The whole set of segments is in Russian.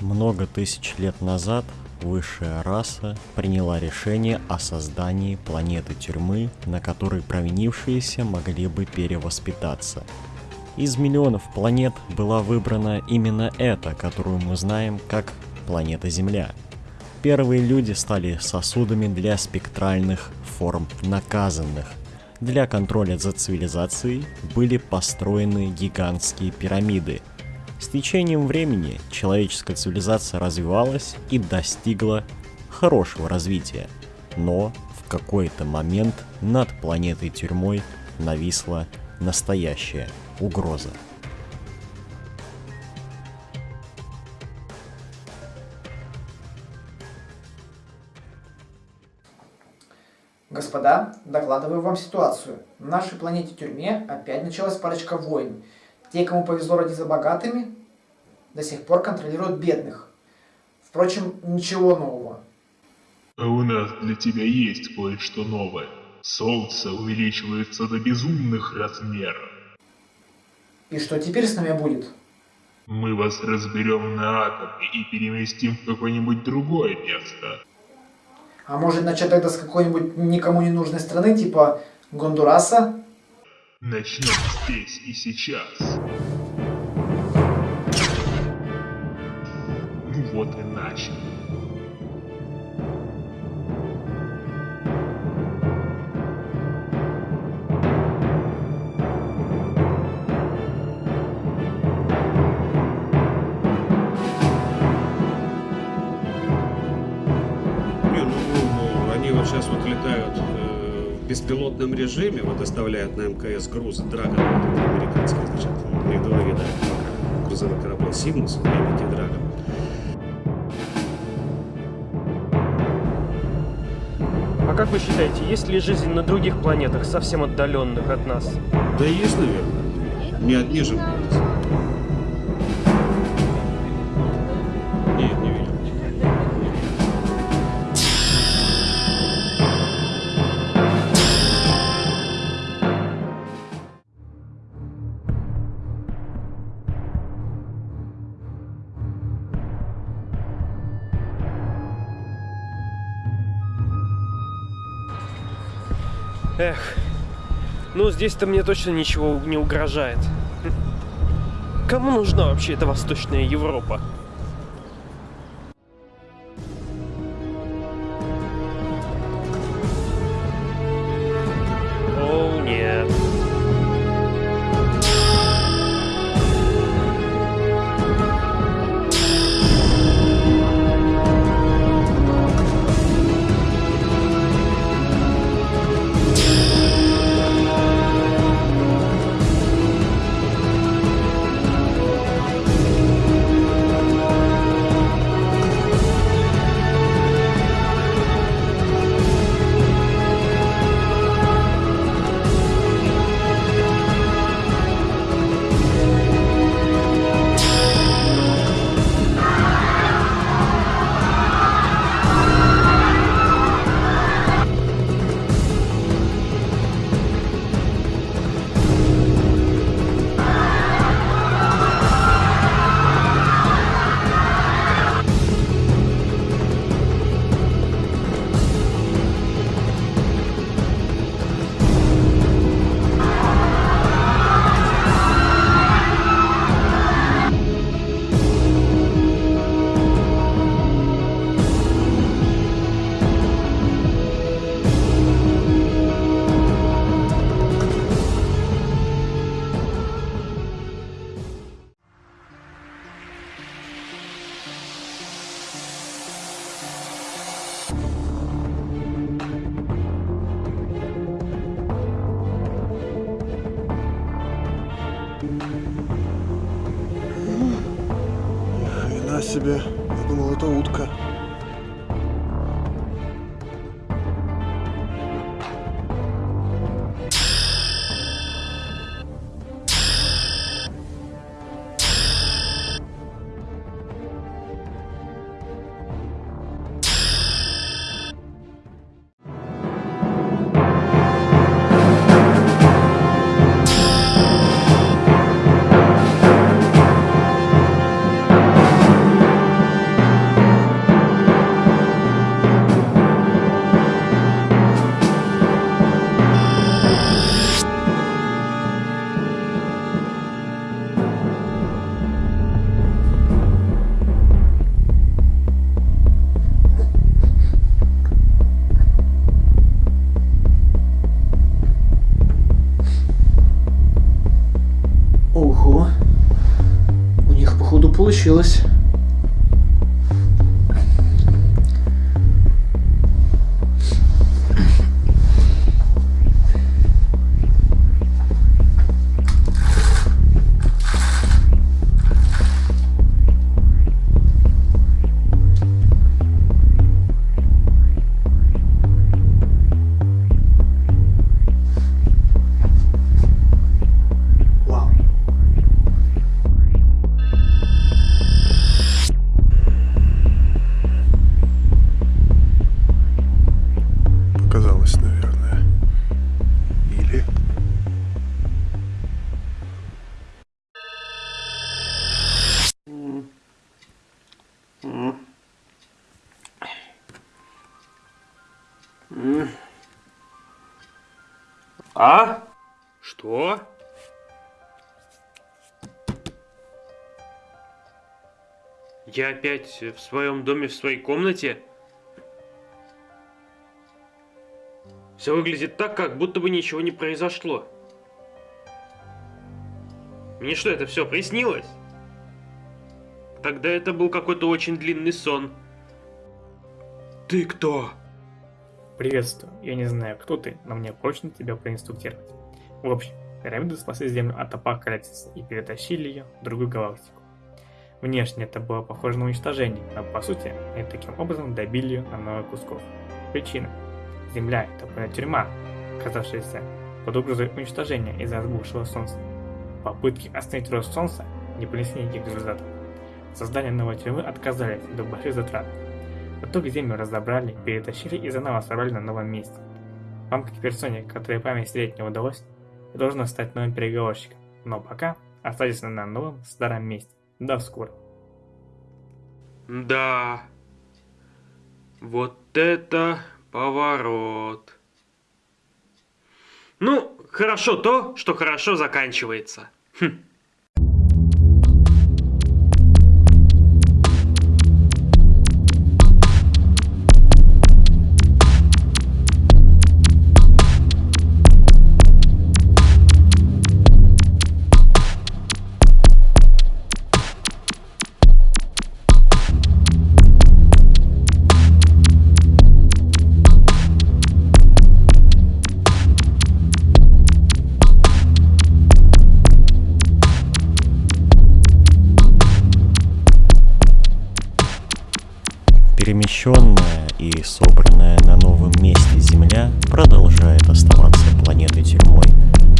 Много тысяч лет назад высшая раса приняла решение о создании планеты тюрьмы, на которой провинившиеся могли бы перевоспитаться. Из миллионов планет была выбрана именно эта, которую мы знаем как планета Земля. Первые люди стали сосудами для спектральных форм наказанных. Для контроля за цивилизацией были построены гигантские пирамиды – с течением времени человеческая цивилизация развивалась и достигла хорошего развития, но в какой-то момент над планетой тюрьмой нависла настоящая угроза. Господа, докладываю вам ситуацию. На нашей планете-тюрьме опять началась парочка войн – те, кому повезло родиться богатыми, до сих пор контролируют бедных. Впрочем, ничего нового. А у нас для тебя есть кое-что новое. Солнце увеличивается до безумных размеров. И что теперь с нами будет? Мы вас разберем на атомы и переместим в какое-нибудь другое место. А может начать тогда с какой-нибудь никому не нужной страны, типа Гондураса? Начнем здесь и сейчас. Ну вот и начали. Беспилотном режиме, вот доставляют на МКС грузы Драгон, вот американские, значит, у них два вида грузовых кораблей Сигмус и Драгон. А как вы считаете, есть ли жизнь на других планетах, совсем отдаленных от нас? Да есть, наверное. Не одни же. Эх, ну здесь-то мне точно ничего не угрожает. Кому нужна вообще эта Восточная Европа? Себе. Я думал, это утка. Получилось. А? Что? Я опять в своем доме, в своей комнате? Все выглядит так, как будто бы ничего не произошло. Мне что, это все приснилось? Тогда это был какой-то очень длинный сон. Ты кто? Приветствую. Я не знаю, кто ты, но мне прочно тебя проинструктировать. В общем, пирамиды спасли Землю от апокалипсиса и перетащили ее в другую галактику. Внешне это было похоже на уничтожение, но по сути они таким образом добили ее на много кусков. Причина. Земля – это полная тюрьма, оказавшаяся под угрозой уничтожения из-за разбухшего Солнца. Попытки остановить рост Солнца не принесли никаких результатов. Создание новой тюрьмы отказались до больших затрат. В итоге землю разобрали, перетащили и заново собрали на новом месте. Вам, как персоне, которой память стереть не удалось, должно стать новым переговорщиком. Но пока оставайтесь на новом старом месте. До скорого. Да. Вот это поворот. Ну, хорошо то, что хорошо заканчивается. Хм. Перемещенная и собранная на новом месте Земля продолжает оставаться планетой тюрьмой.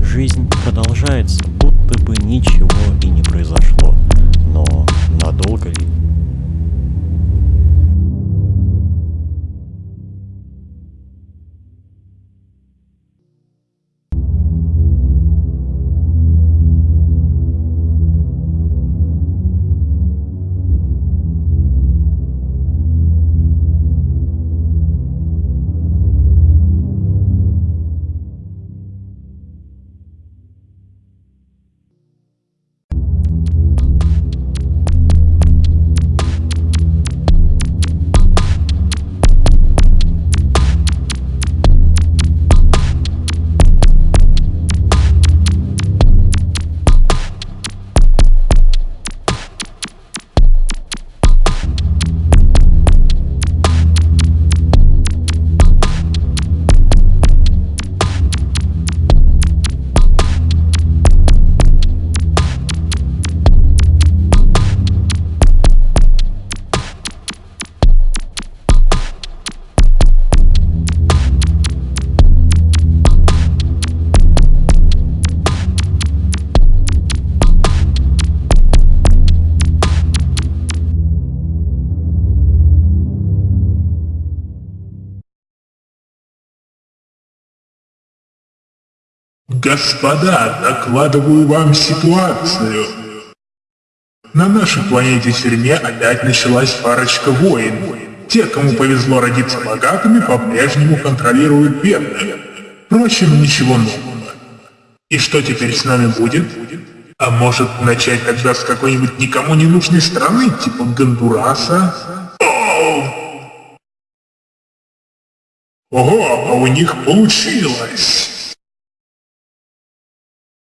Жизнь продолжается, будто бы ничего и не произошло. Но надолго ли? Господа, докладываю вам ситуацию. На нашей планете тюрьме опять началась парочка войн. Те, кому повезло родиться богатыми, по-прежнему контролируют бедных. Впрочем, ничего нового. И что теперь с нами будет? А может начать тогда с какой-нибудь никому не нужной страны, типа Гондураса? Ого, а у них получилось!